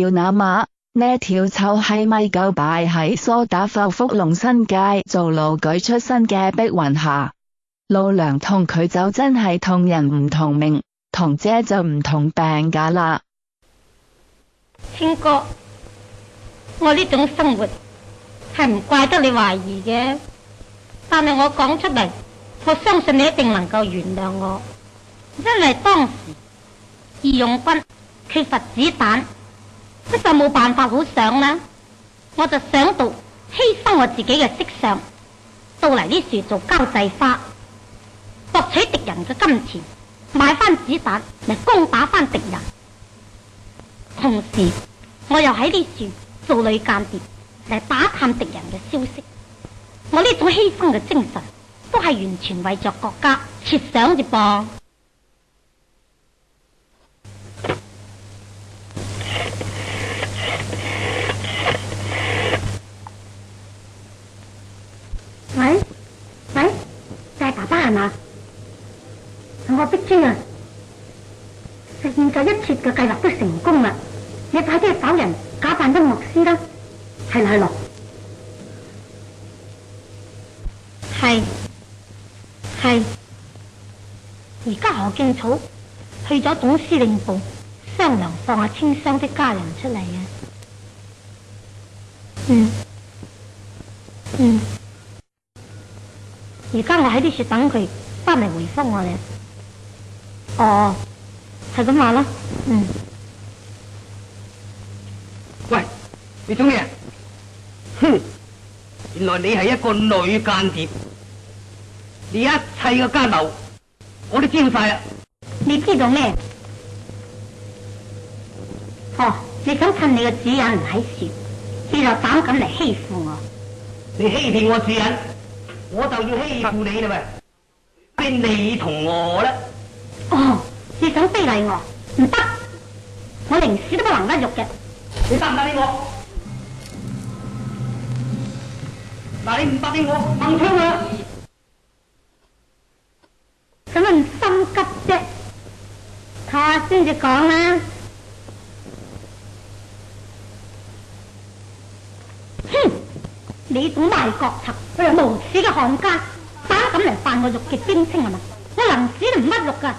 要那马呢条臭系咪狗摆喺梳打坊福龙新界做路举出身嘅碧云霞老娘同佢就真系痛人唔同命，同姐就唔同病噶啦。轩哥，我呢种生活系唔怪得你怀疑嘅，但系我讲出嚟，我相信你一定能够原谅我，因为当时义勇军缺乏子弹。我就冇办法好想啦，我就想到牺牲我自己嘅色相，到嚟呢树做交际花，博取敌人嘅金钱，买翻子弹嚟攻打翻敌人，同时我又喺呢树做女间谍嚟打探敌人嘅消息。我呢种牺牲嘅精神，都系完全为着国家设想嘅噃。喂喂，就系爸爸系嘛？我逼知啊，实现咗一切嘅计划都成功啦！你快啲找人假扮得牧师啦，系咪罗？系系，而家何敬草去咗总司令部商量放下千湘的家人出嚟啊！嗯嗯。而家我喺啲雪等佢翻嚟回复我哋。哦，系咁话啦。嗯。喂，你做咩？哼，原来你系一个女间谍。你一切嘅家奴我都知晒啦。你知道咩？哦，你想趁你嘅主人唔喺雪，你就胆敢嚟欺负我？你欺骗我主人？我就要欺負你啦喂，邊你同我咧？哦，你想非礼我？唔得，我宁死都不能屈辱嘅。你答唔答应我？嗱，你唔答应我，掹唔佢！啦。使乜心急啫？睇下先至講啦。你种坏国贼佢系无耻嘅汉奸，打咁嚟扮我玉嘅贞清系嘛我临时都唔乜玉噶